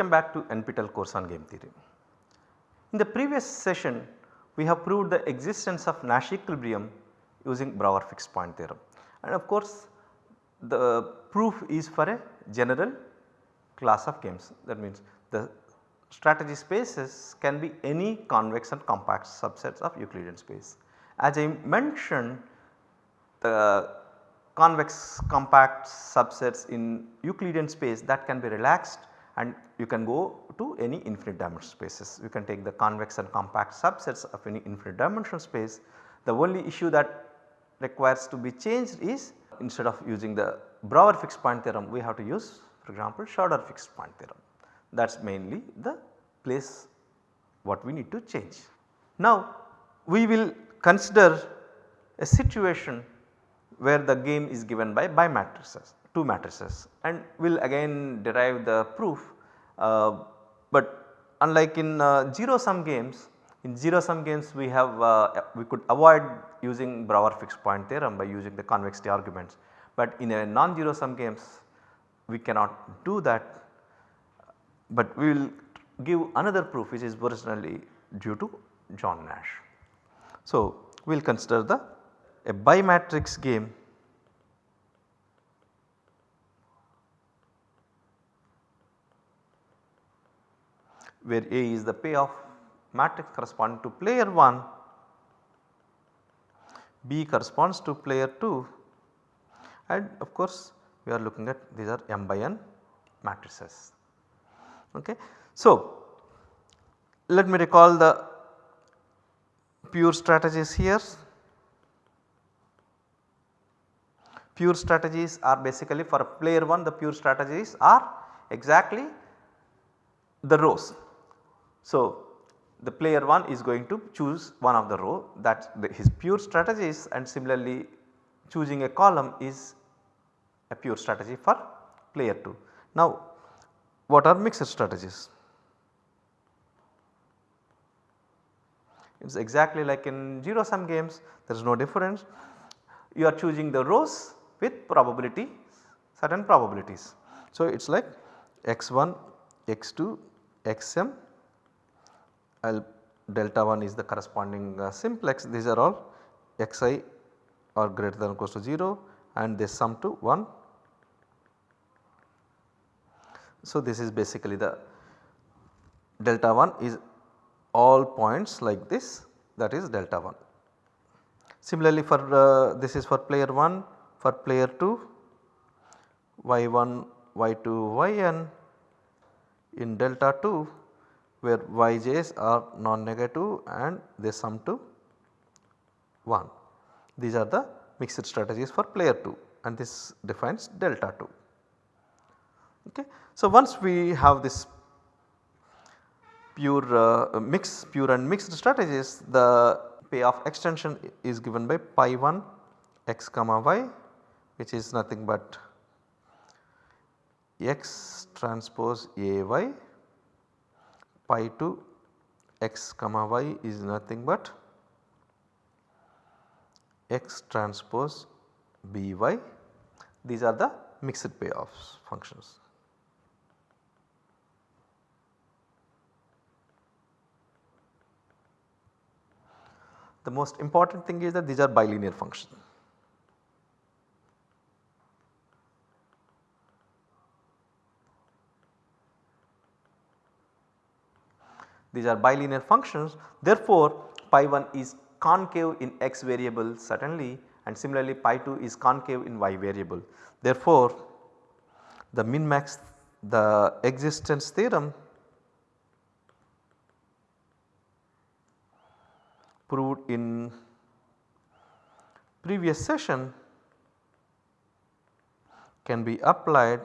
welcome back to NPTEL course on game theory. In the previous session we have proved the existence of Nash equilibrium using Brouwer fixed point theorem and of course the proof is for a general class of games that means the strategy spaces can be any convex and compact subsets of Euclidean space. As I mentioned the convex compact subsets in Euclidean space that can be relaxed and you can go to any infinite dimensional spaces. You can take the convex and compact subsets of any infinite dimensional space. The only issue that requires to be changed is instead of using the Brouwer fixed point theorem we have to use for example Schauder fixed point theorem that is mainly the place what we need to change. Now we will consider a situation where the game is given by bimatrices 2 matrices and we will again derive the proof. Uh, but unlike in uh, 0 sum games in 0 sum games we have uh, we could avoid using Brouwer fixed point theorem by using the convexity arguments. But in a non-zero sum games we cannot do that but we will give another proof which is originally due to John Nash. So we will consider the a bimatrix game where A is the payoff matrix corresponding to player 1, B corresponds to player 2 and of course we are looking at these are m by n matrices. Okay. So, let me recall the pure strategies here. Pure strategies are basically for player 1 the pure strategies are exactly the rows. So, the player 1 is going to choose one of the row that his pure strategies and similarly choosing a column is a pure strategy for player 2. Now what are mixed strategies? It is exactly like in 0 sum games there is no difference. You are choosing the rows with probability certain probabilities. So it is like x1, x2, xm L delta 1 is the corresponding uh, simplex these are all xi are greater than or equal to 0 and they sum to 1. So this is basically the delta 1 is all points like this that is delta 1. Similarly for uh, this is for player 1 for player 2 y1 y2 yn in delta 2 where yj's are non-negative and they sum to 1. These are the mixed strategies for player 2 and this defines delta 2. Okay. So, once we have this pure uh, mix pure and mixed strategies the payoff extension is given by pi 1 x comma y which is nothing but x transpose a y pi to x comma y is nothing but x transpose by these are the mixed payoffs functions. The most important thing is that these are bilinear functions. These are bilinear functions therefore pi 1 is concave in x variable certainly and similarly pi 2 is concave in y variable. Therefore, the min max the existence theorem proved in previous session can be applied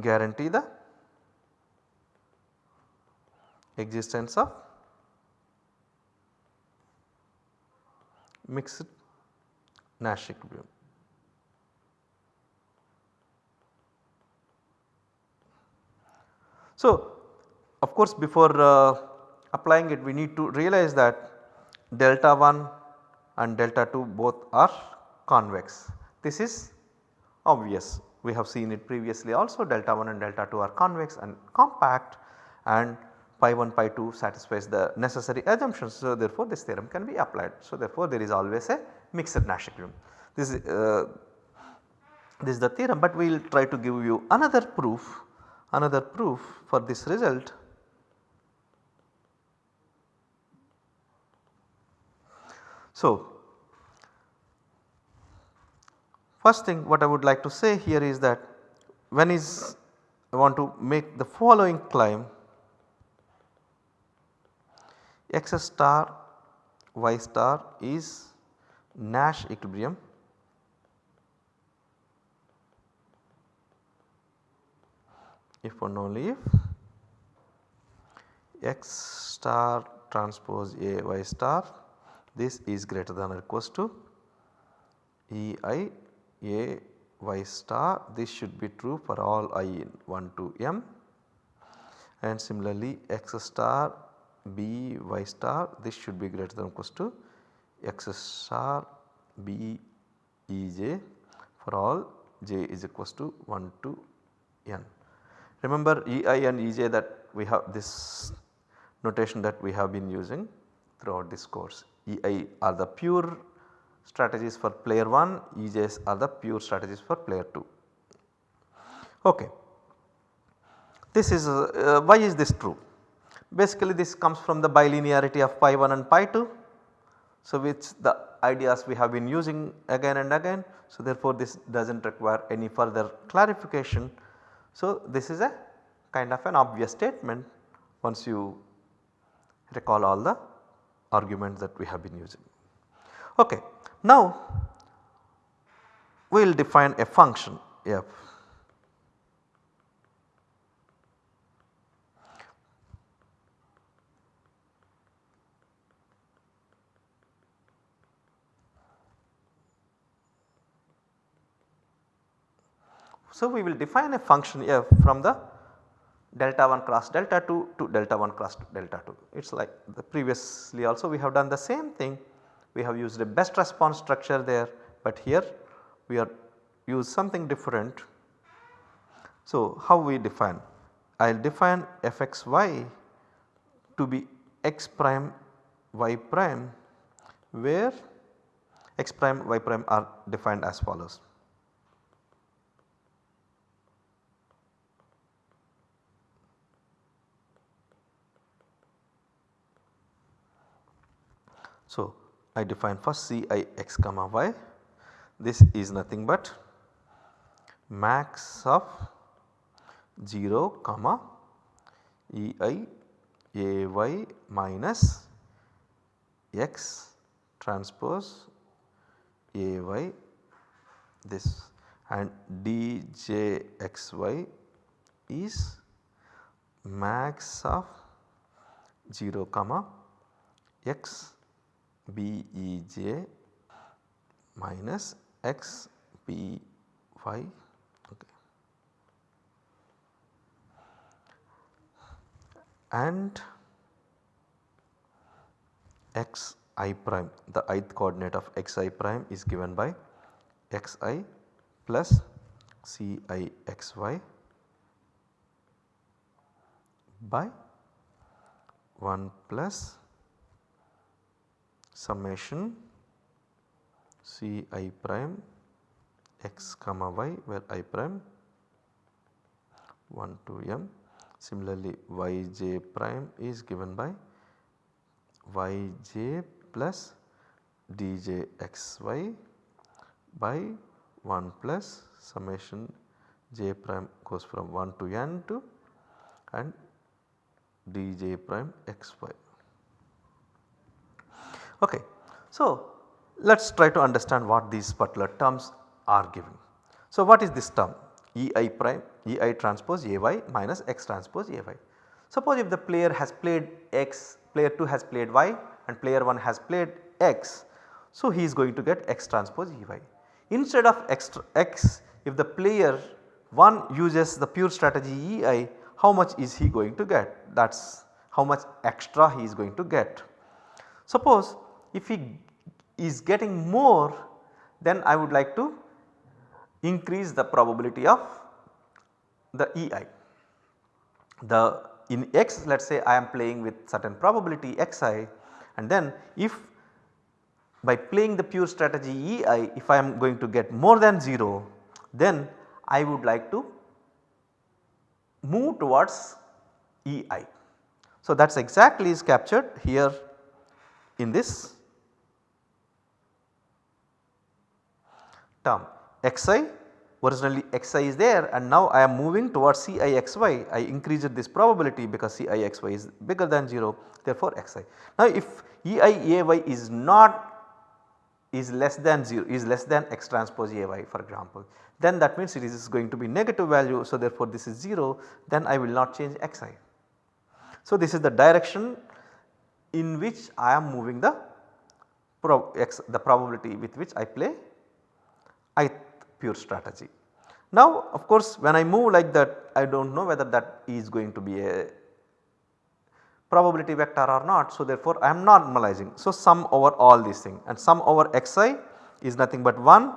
guarantee the existence of mixed Nash equilibrium. So, of course before uh, applying it we need to realize that delta 1 and delta 2 both are convex This is obvious we have seen it previously also delta 1 and delta 2 are convex and compact and pi 1 pi 2 satisfies the necessary assumptions. So, therefore, this theorem can be applied. So, therefore, there is always a mixed Nash equilibrium. This is, uh, this is the theorem, but we will try to give you another proof another proof for this result. So, first thing what I would like to say here is that when is I want to make the following claim. X star y star is Nash equilibrium. If and only if x star transpose A y star this is greater than or equals to E i A y star this should be true for all i in 1 to m and similarly x star b y star this should be greater than or equals to x star b e j for all j is equals to 1 to n. Remember e i and e j that we have this notation that we have been using throughout this course. E i are the pure strategies for player 1, E j's are the pure strategies for player 2. Okay. This is uh, why is this true? Basically this comes from the bilinearity of pi 1 and pi 2. So which the ideas we have been using again and again. So therefore this does not require any further clarification. So this is a kind of an obvious statement once you recall all the arguments that we have been using. Okay. Now we will define a function f So, we will define a function f from the delta 1 cross delta 2 to delta 1 cross delta 2. It is like the previously also we have done the same thing. We have used a best response structure there, but here we are use something different. So, how we define? I will define fxy to be x prime y prime where x prime y prime are defined as follows. So, I define first C i x comma y. This is nothing but max of 0 comma E i a y minus x transpose a y. This and d j x y is max of 0 comma x b e j minus x b y okay. and x i prime the ith coordinate of x i prime is given by x i plus c i x y by 1 plus summation C i prime x comma y where i prime 1 to m. Similarly y j prime is given by y j plus d j x y by 1 plus summation j prime goes from 1 to n to and d j prime x y. Okay. So, let us try to understand what these particular terms are giving. So, what is this term E i prime E i transpose A y minus x transpose A y. Suppose if the player has played x, player 2 has played y and player 1 has played x. So, he is going to get x transpose E y. Instead of x, x if the player 1 uses the pure strategy E i how much is he going to get that is how much extra he is going to get. Suppose if he is getting more then I would like to increase the probability of the EI. The in x let us say I am playing with certain probability xi and then if by playing the pure strategy EI if I am going to get more than 0 then I would like to move towards EI. So that is exactly is captured here in this term xi originally xi is there and now I am moving towards Cixy I increased this probability because Cixy is bigger than 0 therefore xi. Now if EIAY is not is less than 0 is less than x transpose AY for example then that means it is going to be negative value so therefore this is 0 then I will not change xi. So this is the direction in which I am moving the prob x the probability with which I play ith pure strategy. Now of course when I move like that I do not know whether that is going to be a probability vector or not. So therefore I am normalizing. So sum over all these things and sum over xi is nothing but 1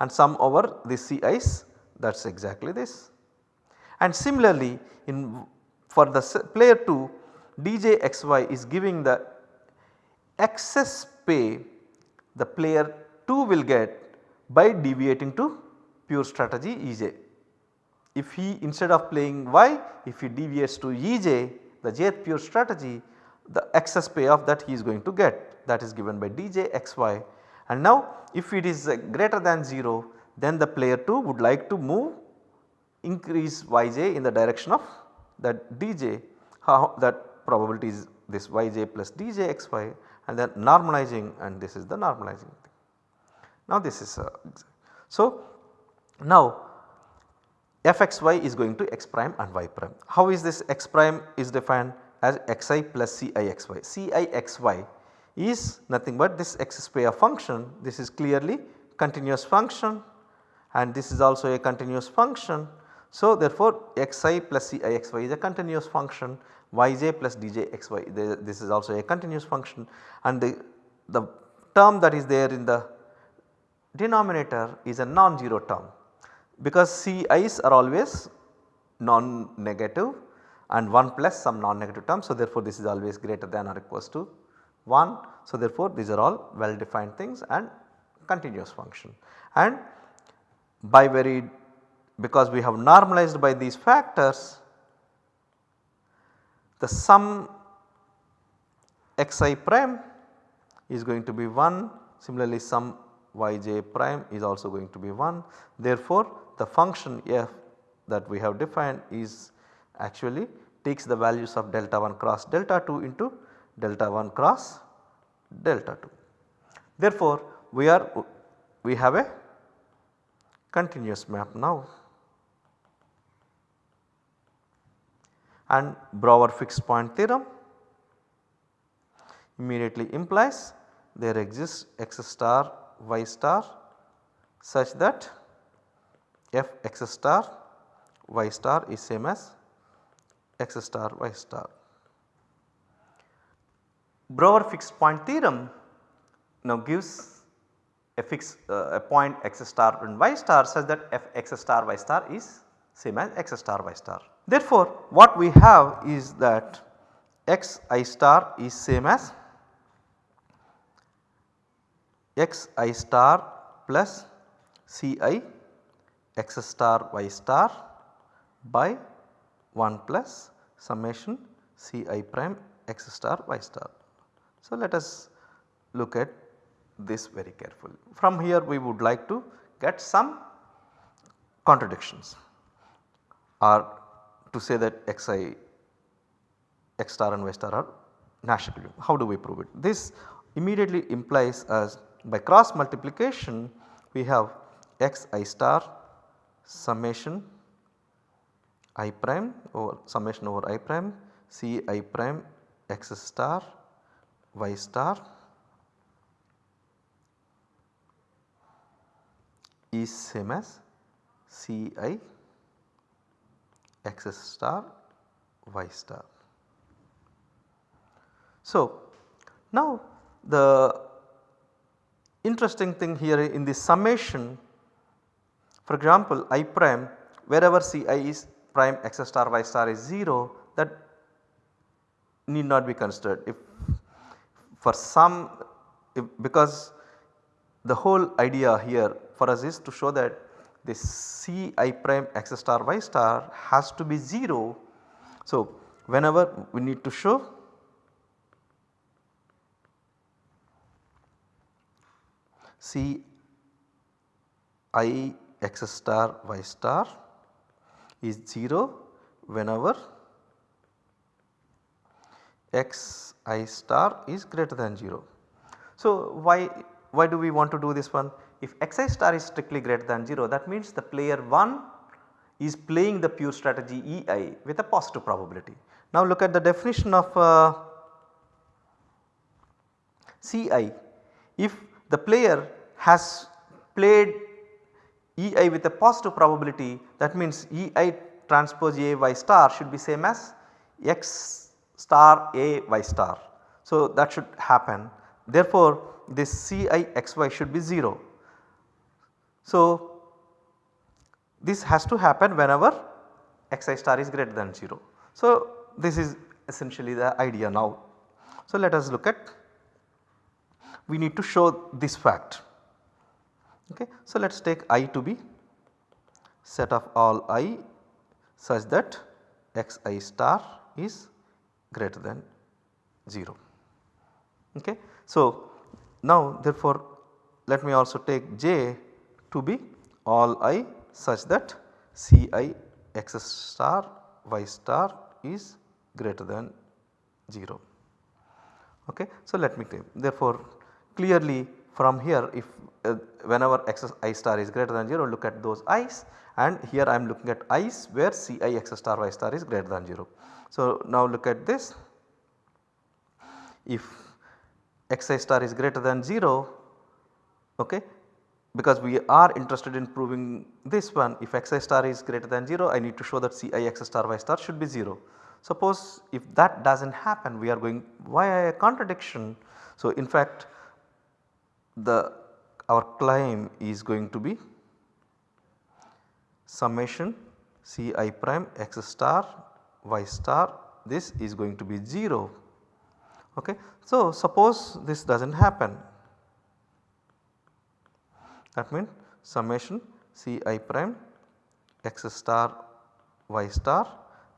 and sum over the ci's that is exactly this. And similarly in for the player 2 djxy is giving the excess pay the player 2 will get by deviating to pure strategy Ej. If he instead of playing y if he deviates to Ej the jth pure strategy the excess payoff that he is going to get that is given by dj xy and now if it is uh, greater than 0 then the player 2 would like to move increase yj in the direction of that dj how that probability is this yj plus dj xy and then normalizing and this is the normalizing thing. Now this is uh, so now fxy is going to x prime and y prime. How is this x prime is defined as xi plus cixy. cixy is nothing but this x square function this is clearly continuous function and this is also a continuous function. So therefore xi plus cixy is a continuous function yj plus djxy this is also a continuous function and the, the term that is there in the denominator is a non-zero term because Ci's are always non-negative and 1 plus some non-negative term. So, therefore, this is always greater than or equals to 1. So, therefore, these are all well defined things and continuous function and by very because we have normalized by these factors the sum xi prime is going to be 1 similarly sum yj prime is also going to be 1. Therefore, the function f that we have defined is actually takes the values of delta 1 cross delta 2 into delta 1 cross delta 2. Therefore, we are we have a continuous map now and Brouwer fixed point theorem immediately implies there exists x star y star such that f x star y star is same as x star y star. Brouwer fixed point theorem now gives a fixed uh, a point x star and y star such that f x star y star is same as x star y star. Therefore, what we have is that x i star is same as x i star plus c i x star y star by 1 plus summation c i prime x star y star. So, let us look at this very carefully. From here we would like to get some contradictions or to say that x i x star and y star are Nash equilibrium. How do we prove it? This immediately implies as by cross multiplication we have x i star summation i prime over summation over i prime c i prime x star y star is same as c i x star y star. So, now the interesting thing here in the summation For example i prime wherever Ci is prime x star y star is 0 that need not be considered if for some because the whole idea here for us is to show that this C i prime x star y star has to be 0. So, whenever we need to show C i x star y star is 0 whenever x i star is greater than 0. So, why, why do we want to do this one? If xi star is strictly greater than 0 that means the player 1 is playing the pure strategy ei with a positive probability. Now look at the definition of uh, Ci. If the player has played ei with a positive probability that means ei transpose a y star should be same as x star a y star. So that should happen therefore this Ci xy should be 0. So this has to happen whenever xi star is greater than 0. So this is essentially the idea now. So let us look at we need to show this fact. Okay. So let us take i to be set of all i such that xi star is greater than 0. Okay. So now therefore let me also take j to be all i such that C i x star y star is greater than 0. Okay. So let me take therefore clearly from here if uh, whenever x i star is greater than 0 look at those i's and here I am looking at i's where C i x star y star is greater than 0. So now look at this if x i star is greater than 0 okay because we are interested in proving this one if xi star is greater than 0 I need to show that Ci x star y star should be 0. Suppose if that does not happen we are going why a contradiction. So in fact the our claim is going to be summation C i prime x star y star this is going to be 0. Okay. So suppose this does not happen that means summation C i prime x star y star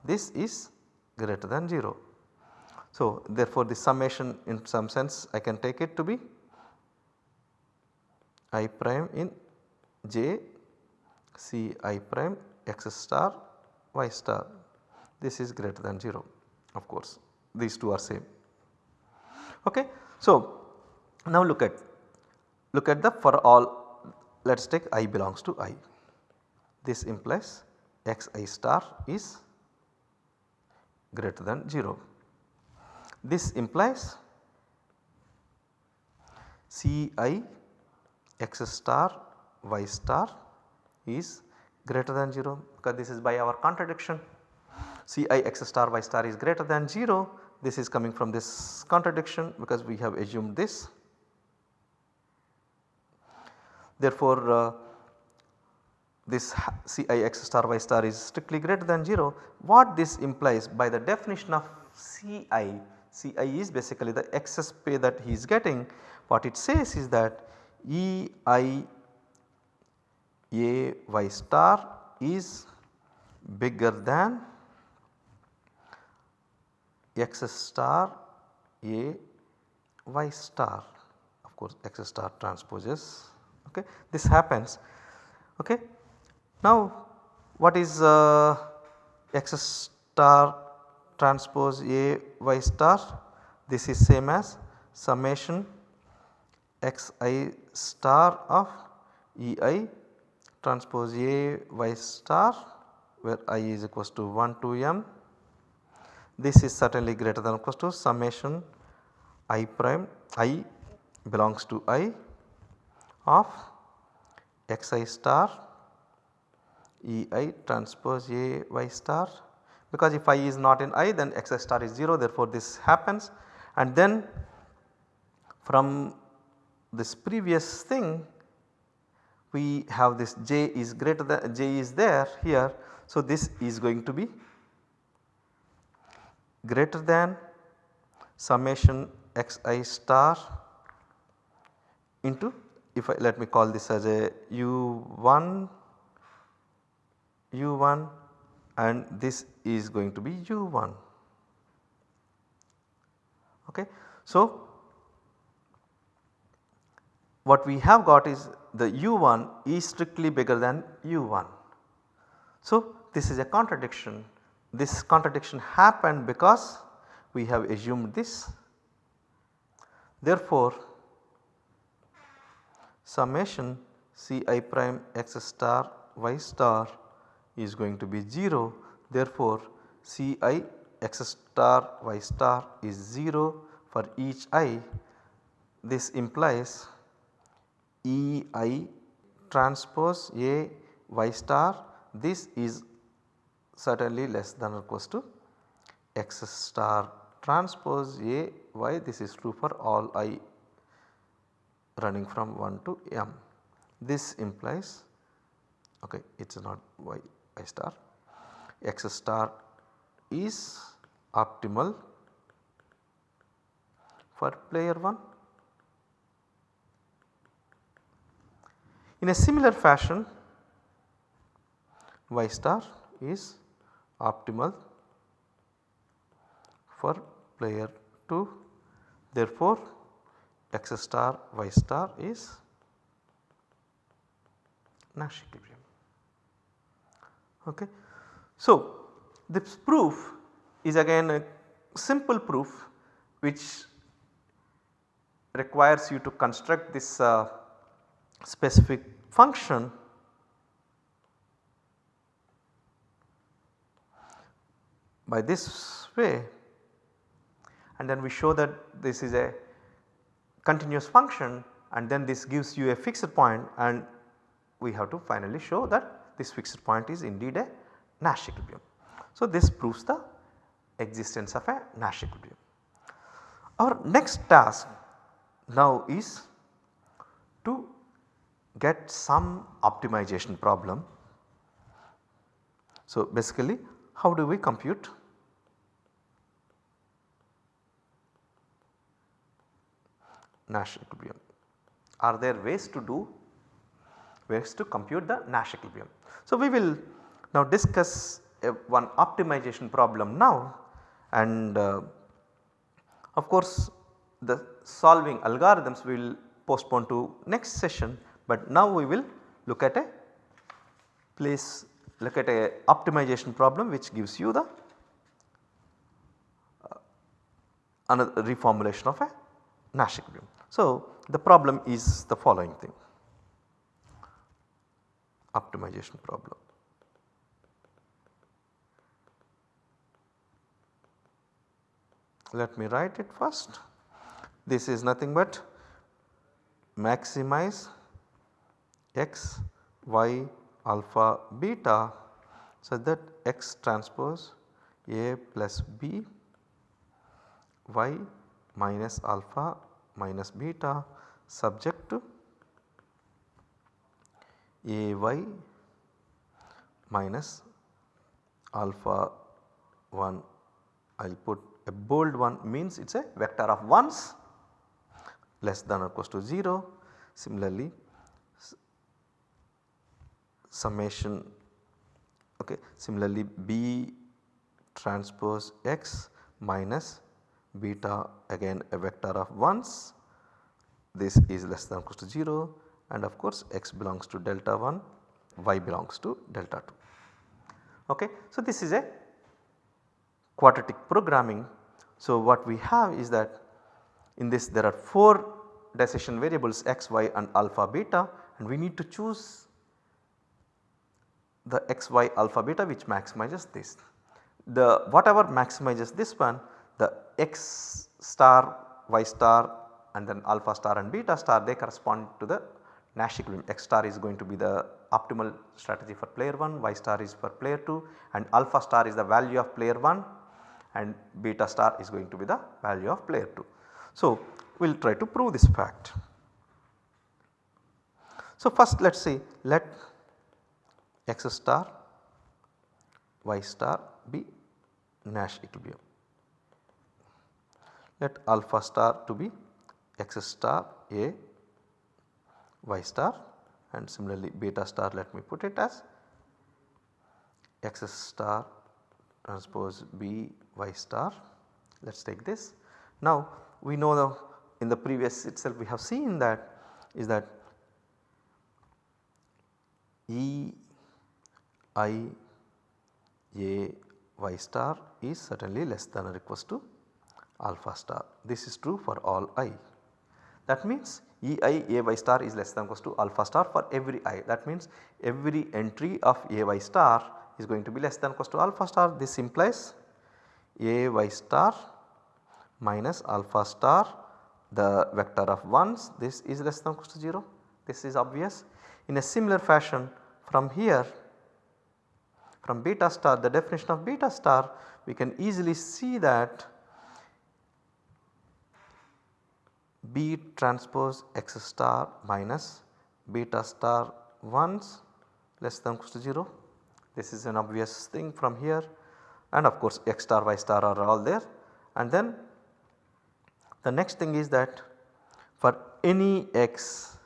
this is greater than 0. So therefore the summation in some sense I can take it to be i prime in j C i prime x star y star this is greater than 0 of course these two are same. Okay. So now look at look at the for all let us take i belongs to i. This implies x i star is greater than 0. This implies C i x star y star is greater than 0 because this is by our contradiction. C i x star y star is greater than 0 this is coming from this contradiction because we have assumed this Therefore, uh, this Ci x star y star is strictly greater than 0. What this implies by the definition of Ci, Ci is basically the excess pay that he is getting. What it says is that E i a y star is bigger than x star a y star of course x star transposes okay. This happens okay. Now what is uh, x star transpose A y star this is same as summation x i star of E i transpose A y star where i is equals to 1 to m. This is certainly greater than or equals to summation i prime i belongs to i of xi star. Ei transpose a y star. Because if i is not in i then xi star is 0 therefore this happens. And then from this previous thing we have this j is greater than j is there here. So, this is going to be greater than summation xi star into if I let me call this as a u1 u1 and this is going to be u1 okay. So, what we have got is the u1 is strictly bigger than u1. So, this is a contradiction this contradiction happened because we have assumed this. Therefore, summation C i prime x star y star is going to be 0. Therefore, C i x star y star is 0 for each i. This implies E i transpose A y star this is certainly less than or equals to x star transpose A y this is true for all i running from 1 to m. This implies okay it is not y i star x star is optimal for player 1. In a similar fashion y star is optimal for player 2 therefore x star y star is Nash equilibrium. Okay. So, this proof is again a simple proof which requires you to construct this uh, specific function by this way and then we show that this is a continuous function and then this gives you a fixed point and we have to finally show that this fixed point is indeed a Nash equilibrium. So, this proves the existence of a Nash equilibrium. Our next task now is to get some optimization problem. So, basically how do we compute Nash equilibrium. Are there ways to do ways to compute the Nash equilibrium. So, we will now discuss a, one optimization problem now and uh, of course the solving algorithms we will postpone to next session, but now we will look at a place look at a optimization problem which gives you the uh, another reformulation of a Nash equilibrium. So, the problem is the following thing optimization problem. Let me write it first. This is nothing but maximize x, y, alpha, beta such that x transpose A plus B, y minus alpha minus beta subject to ay minus alpha 1 I will put a bold one means it is a vector of 1s less than or equals to 0. Similarly summation okay similarly b transpose x minus beta again a vector of 1s this is less than or equals to 0 and of course x belongs to delta 1 y belongs to delta 2. Okay. So, this is a quadratic programming. So, what we have is that in this there are 4 decision variables x, y and alpha beta and we need to choose the x, y, alpha, beta which maximizes this. The whatever maximizes this one the x star, y star and then alpha star and beta star they correspond to the Nash equilibrium x star is going to be the optimal strategy for player 1, y star is for player 2 and alpha star is the value of player 1 and beta star is going to be the value of player 2. So, we will try to prove this fact. So, first let us see let x star y star be Nash equilibrium. Let alpha star to be x star A y star and similarly beta star let me put it as x star transpose B y star let us take this. Now we know the in the previous itself we have seen that is that E i a y star is certainly less than or equals to alpha star. This is true for all i. That means E i a y star is less than or equals to alpha star for every i. That means every entry of a y star is going to be less than or equals to alpha star. This implies a y star minus alpha star the vector of 1s this is less than or equals to 0 this is obvious. In a similar fashion from here from beta star the definition of beta star we can easily see that B transpose x star minus beta star 1s less than equals to 0. This is an obvious thing from here and of course x star y star are all there and then the next thing is that for any x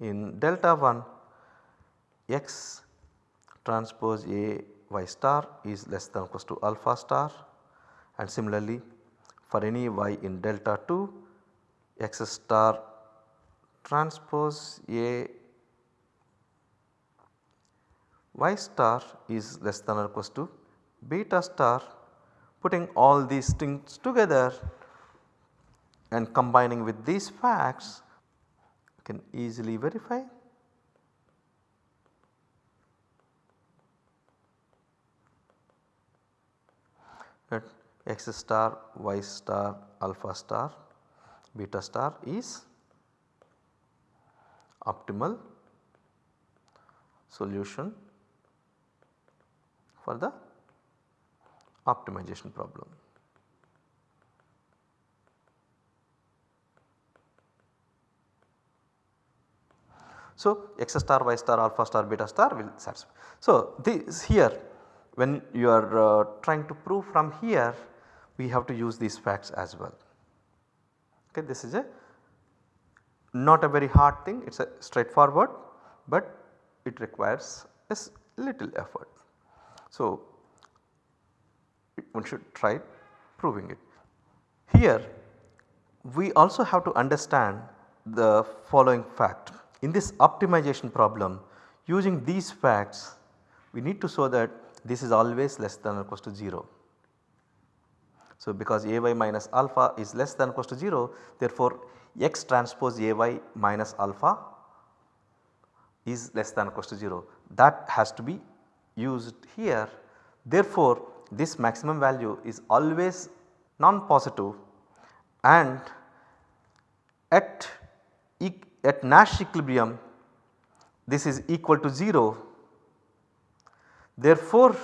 in delta 1 x transpose A y star is less than or equals to alpha star. And similarly for any y in delta 2 x star transpose A y star is less than or equals to beta star putting all these things together and combining with these facts can easily verify that x star, y star, alpha star, beta star is optimal solution for the optimization problem. So, x star, y star, alpha star, beta star will satisfy. So, this here when you are uh, trying to prove from here we have to use these facts as well. Okay, this is a not a very hard thing it is a straightforward but it requires a little effort. So, one should try proving it. Here we also have to understand the following fact. In this optimization problem using these facts we need to show that this is always less than or equals to 0. So, because A y minus alpha is less than or equals to 0 therefore, x transpose A y minus alpha is less than or equals to 0 that has to be used here. Therefore, this maximum value is always non-positive and at, at Nash equilibrium this is equal to 0 Therefore,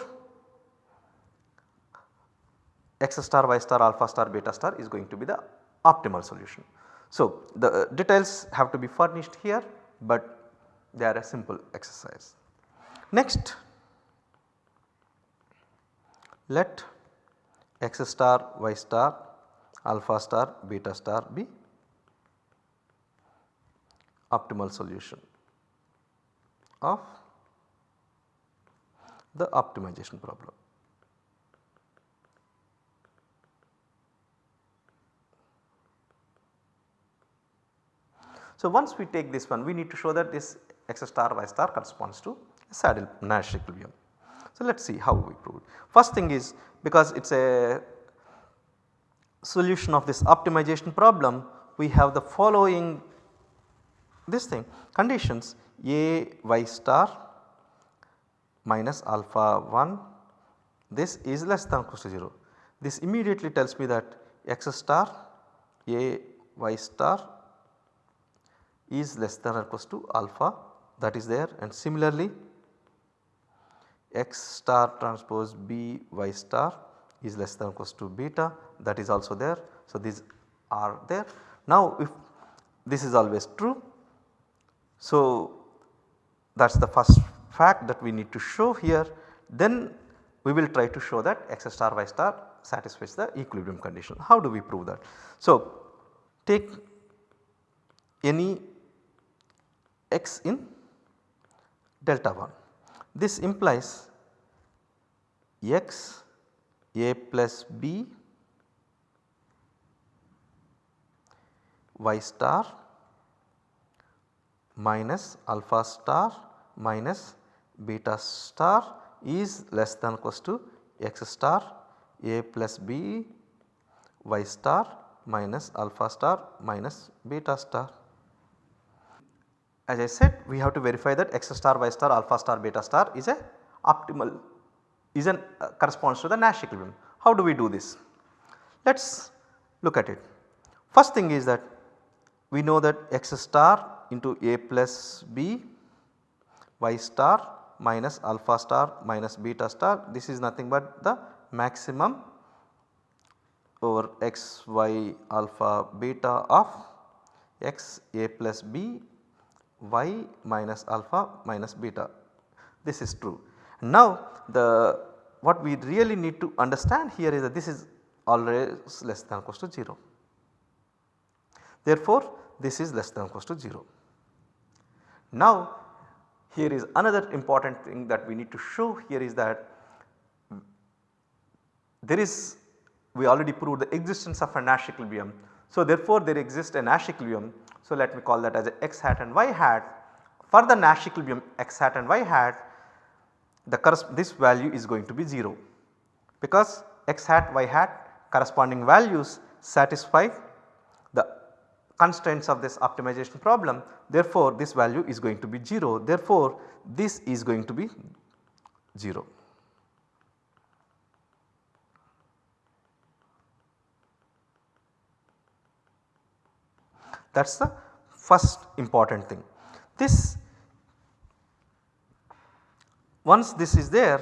x star, y star, alpha star, beta star is going to be the optimal solution. So, the uh, details have to be furnished here, but they are a simple exercise. Next, let x star, y star, alpha star, beta star be optimal solution of the optimization problem. So, once we take this one we need to show that this x star y star corresponds to a saddle Nash equilibrium. So, let us see how we prove it. First thing is because it is a solution of this optimization problem we have the following this thing conditions a y star minus alpha 1 this is less than equal to 0. This immediately tells me that x star a y star is less than or equals to alpha that is there and similarly x star transpose b y star is less than or equals to beta that is also there. So, these are there. Now, if this is always true. So, that is the first fact that we need to show here then we will try to show that x star y star satisfies the equilibrium condition. How do we prove that? So, take any x in delta 1. This implies x a plus b y star minus alpha star minus beta star is less than equals to x star a plus b y star minus alpha star minus beta star. As I said we have to verify that x star y star alpha star beta star is a optimal is an uh, corresponds to the Nash equilibrium. How do we do this? Let us look at it. First thing is that we know that x star into a plus b y star minus alpha star minus beta star this is nothing but the maximum over x y alpha beta of x a plus b y minus alpha minus beta this is true. Now the what we really need to understand here is that this is always less than equals to 0. Therefore this is less than equals to 0. Now here is another important thing that we need to show here is that there is we already proved the existence of a Nash equilibrium. So therefore there exists a Nash equilibrium. So let me call that as x hat and y hat. For the Nash equilibrium x hat and y hat the this value is going to be 0 because x hat y hat corresponding values satisfy constraints of this optimization problem therefore this value is going to be 0 therefore this is going to be 0. That is the first important thing. This once this is there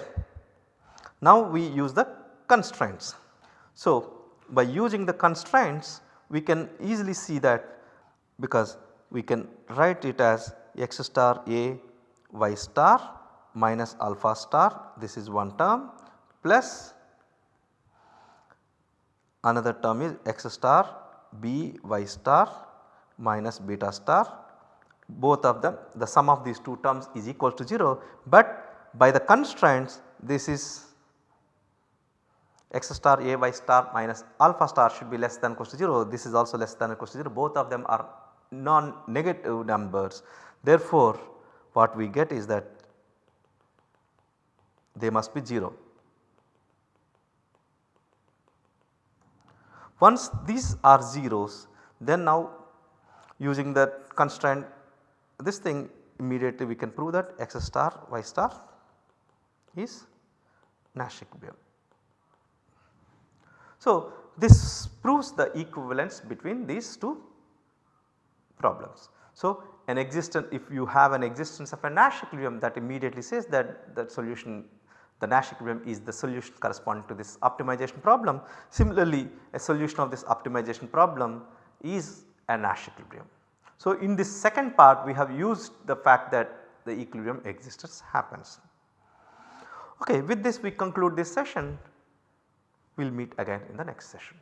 now we use the constraints. So by using the constraints we can easily see that because we can write it as x star a y star minus alpha star. This is one term plus another term is x star b y star minus beta star. Both of them the sum of these two terms is equal to 0 but by the constraints this is x star a y star minus alpha star should be less than or equals to 0 this is also less than or equals to 0 both of them are non negative numbers. Therefore, what we get is that they must be 0. Once these are zeros then now using that constraint this thing immediately we can prove that x star y star is Nash equilibrium. So, this proves the equivalence between these two problems. So, an existence if you have an existence of a Nash equilibrium that immediately says that the solution the Nash equilibrium is the solution corresponding to this optimization problem. Similarly, a solution of this optimization problem is a Nash equilibrium. So, in this second part we have used the fact that the equilibrium existence happens. Okay, with this we conclude this session. We will meet again in the next session.